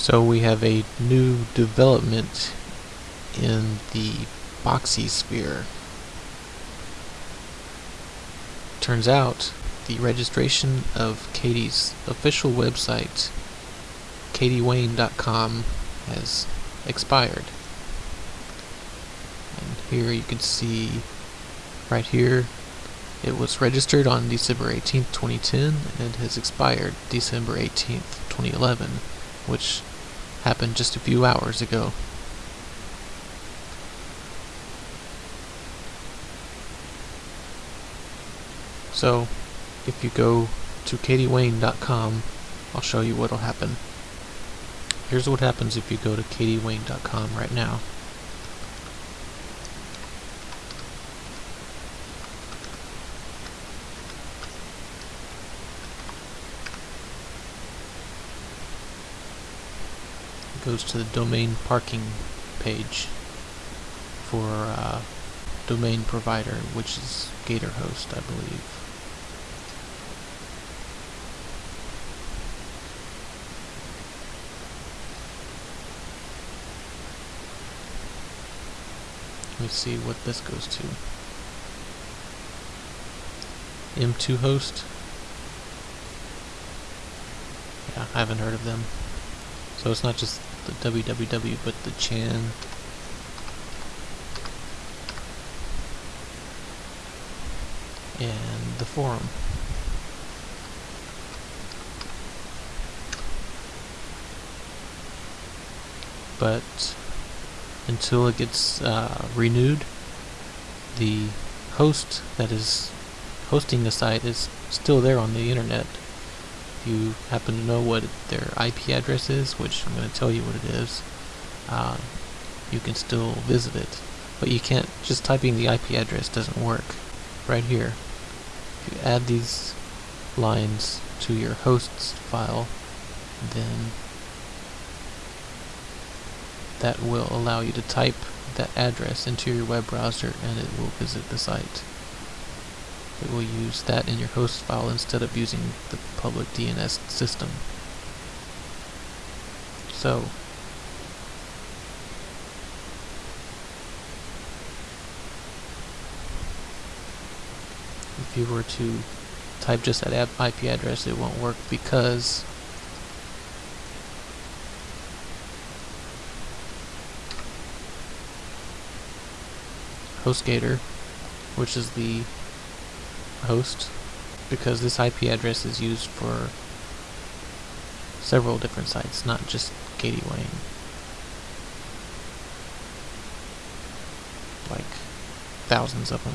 So we have a new development in the Boxxy sphere. Turns out the registration of Catie's official website, catiewayne.com, has expired. And here you can see right here it was registered on December 18th, 2010 and it has expired December 18th, 2011, which happened just a few hours ago. So, if you go to catiewayne.com, I'll show you what'll happen. Here's what happens if you go to catiewayne.com right now. Goes to the domain parking page for uh, domain provider, which is GatorHost, I believe. Let me see what this goes to. M2 host. Yeah, I haven't heard of them. So it's not just the www, but the chan. And the forum. But until it gets uh, renewed, the host that is hosting the site is still there on the internet. If you happen to know what their IP address is, which I'm going to tell you what it is, uh, you can still visit it. But you can't, just typing the IP address doesn't work. Right here, if you add these lines to your hosts file, then that will allow you to type that address into your web browser and it will visit the site it will use that in your host file instead of using the public DNS system. So, if you were to type just that IP address, it won't work because HostGator, which is the host because this IP address is used for several different sites, not just Catie Wayne. Like thousands of them.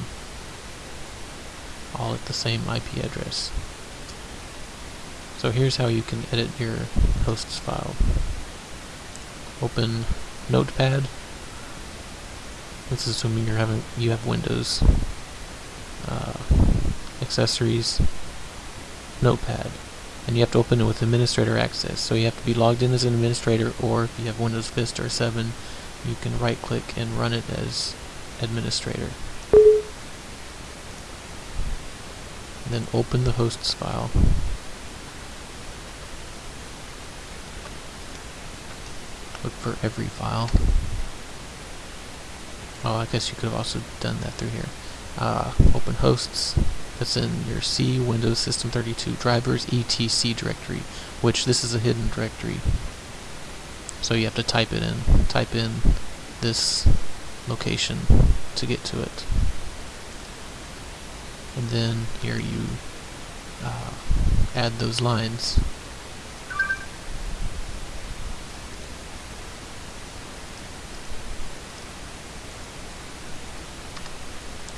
All at the same IP address. So here's how you can edit your hosts file. Open Notepad. This is assuming you're having you have Windows. Uh, accessories, notepad. And you have to open it with administrator access. So you have to be logged in as an administrator or if you have Windows Vista or 7, you can right click and run it as administrator. And then open the hosts file. Look for every file. Oh, I guess you could have also done that through here. Uh, open hosts, that's in your C Windows System 32 drivers etc directory, which this is a hidden directory. So you have to type it in. Type in this location to get to it. And then here you uh, add those lines.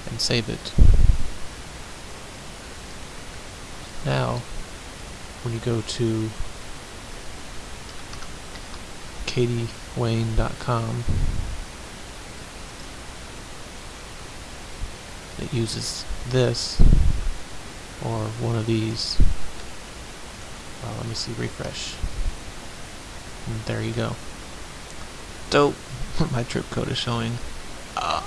And save it. Now, when you go to catiewayne.com, it uses this or one of these. Well, let me see, refresh. And there you go. Dope! My trip code is showing. Uh,